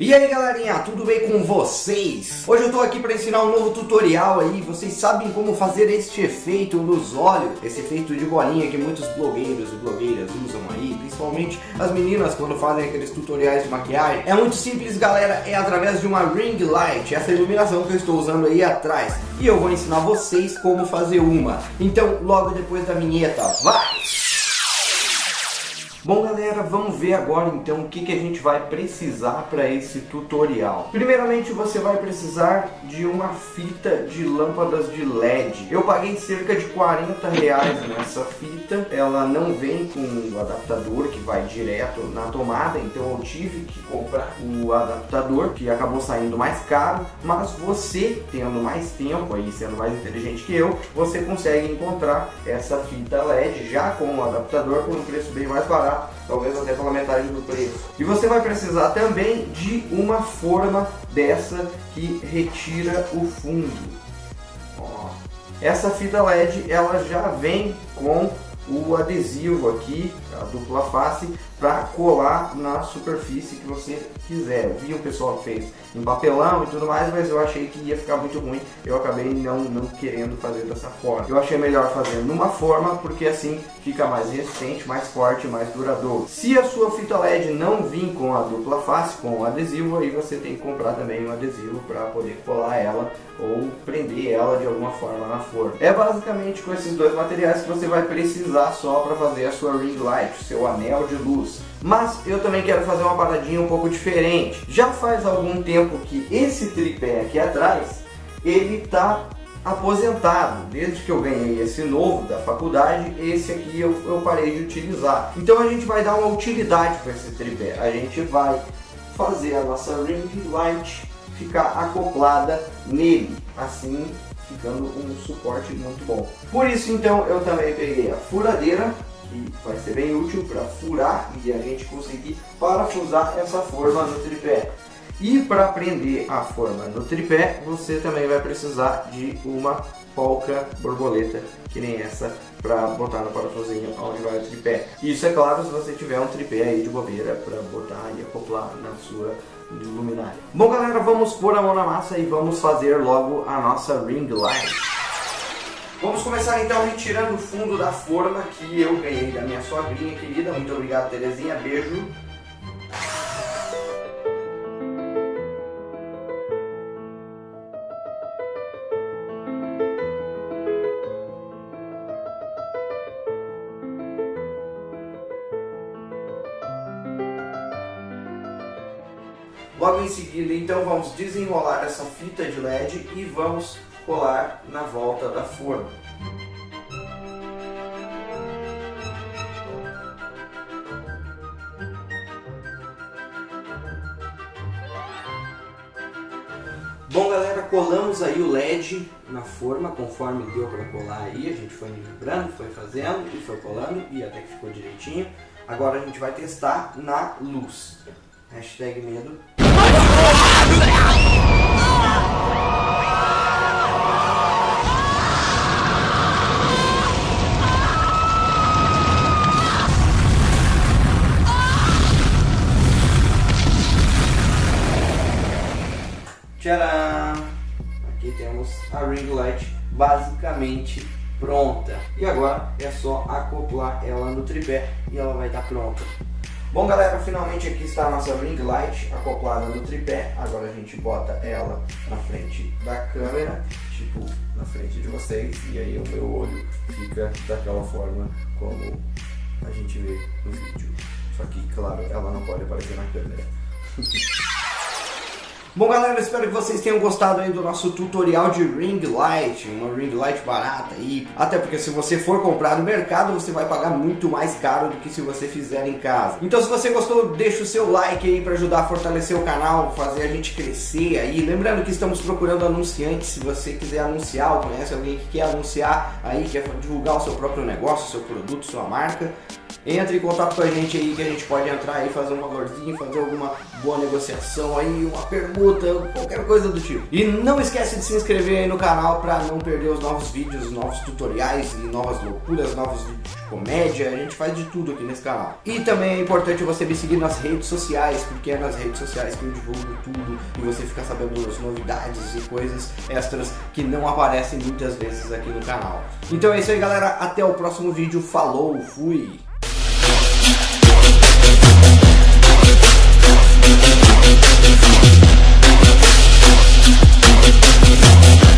E aí galerinha, tudo bem com vocês? Hoje eu tô aqui para ensinar um novo tutorial aí, vocês sabem como fazer este efeito nos olhos, esse efeito de bolinha que muitos blogueiros e blogueiras usam aí, principalmente as meninas quando fazem aqueles tutoriais de maquiagem. É muito simples galera, é através de uma ring light, essa iluminação que eu estou usando aí atrás, e eu vou ensinar vocês como fazer uma. Então logo depois da vinheta, vai! Bom galera, vamos ver agora então o que, que a gente vai precisar para esse tutorial. Primeiramente você vai precisar de uma fita de lâmpadas de LED. Eu paguei cerca de 40 reais nessa fita. Ela não vem com o adaptador que vai direto na tomada, então eu tive que comprar o adaptador que acabou saindo mais caro. Mas você, tendo mais tempo aí, sendo mais inteligente que eu, você consegue encontrar essa fita LED já com o adaptador por um preço bem mais barato talvez até pela metade do preço. E você vai precisar também de uma forma dessa que retira o fundo. Ó. Essa fita LED ela já vem com o adesivo aqui, a dupla face, para colar na superfície que você quiser. Eu vi o pessoal que fez em papelão e tudo mais, mas eu achei que ia ficar muito ruim. Eu acabei não, não querendo fazer dessa forma. Eu achei melhor fazer numa forma, porque assim fica mais resistente, mais forte, mais duradouro. Se a sua fita LED não vir com a dupla face, com o adesivo, aí você tem que comprar também um adesivo para poder colar ela ou prender ela de alguma forma na forma. É basicamente com esses dois materiais que você vai precisar só para fazer a sua ring light, o seu anel de luz. Mas eu também quero fazer uma paradinha um pouco diferente. Já faz algum tempo que esse tripé aqui atrás, ele está aposentado. Desde que eu ganhei esse novo da faculdade, esse aqui eu, eu parei de utilizar. Então a gente vai dar uma utilidade para esse tripé. A gente vai fazer a nossa ring light ficar acoplada nele, assim ficando um suporte muito bom. Por isso então eu também peguei a furadeira que vai ser bem útil para furar e a gente conseguir parafusar essa forma no tripé. E para prender a forma no tripé, você também vai precisar de uma polca borboleta, que nem essa, para botar no parafusinho onde vai o tripé. Isso é claro se você tiver um tripé aí de bobeira para botar e acoplar na sua luminária. Bom galera, vamos pôr a mão na massa e vamos fazer logo a nossa ring light. Vamos começar então retirando o fundo da forma que eu ganhei da minha sogrinha querida. Muito obrigado, Terezinha. Beijo. Logo em seguida, então, vamos desenrolar essa fita de LED e vamos colar na volta da forma. Bom galera, colamos aí o LED na forma, conforme deu para colar aí, a gente foi nivelando, foi fazendo e foi colando e até que ficou direitinho. Agora a gente vai testar na luz. Hashtag medo. Tcharam! Aqui temos a ring light basicamente pronta. E agora é só acoplar ela no tripé e ela vai estar pronta. Bom galera, finalmente aqui está a nossa ring light acoplada no tripé. Agora a gente bota ela na frente da câmera, tipo na frente de vocês. E aí o meu olho fica daquela forma como a gente vê no vídeo. Só que, claro, ela não pode aparecer na câmera. Bom galera, espero que vocês tenham gostado aí do nosso tutorial de ring light, uma ring light barata aí, até porque se você for comprar no mercado você vai pagar muito mais caro do que se você fizer em casa. Então se você gostou, deixa o seu like aí para ajudar a fortalecer o canal, fazer a gente crescer aí. Lembrando que estamos procurando anunciantes, se você quiser anunciar ou conhece alguém que quer anunciar aí, quer divulgar o seu próprio negócio, seu produto, sua marca, Entre em contato com a gente aí que a gente pode entrar aí, fazer um valorzinho, fazer alguma boa negociação aí, uma permuta, qualquer coisa do tipo. E não esquece de se inscrever aí no canal para não perder os novos vídeos, novos tutoriais e novas loucuras, novos vídeos de comédia, a gente faz de tudo aqui nesse canal. E também é importante você me seguir nas redes sociais, porque é nas redes sociais que eu divulgo tudo e você fica sabendo as novidades e coisas extras que não aparecem muitas vezes aqui no canal. Então é isso aí galera, até o próximo vídeo, falou, fui! Thank you.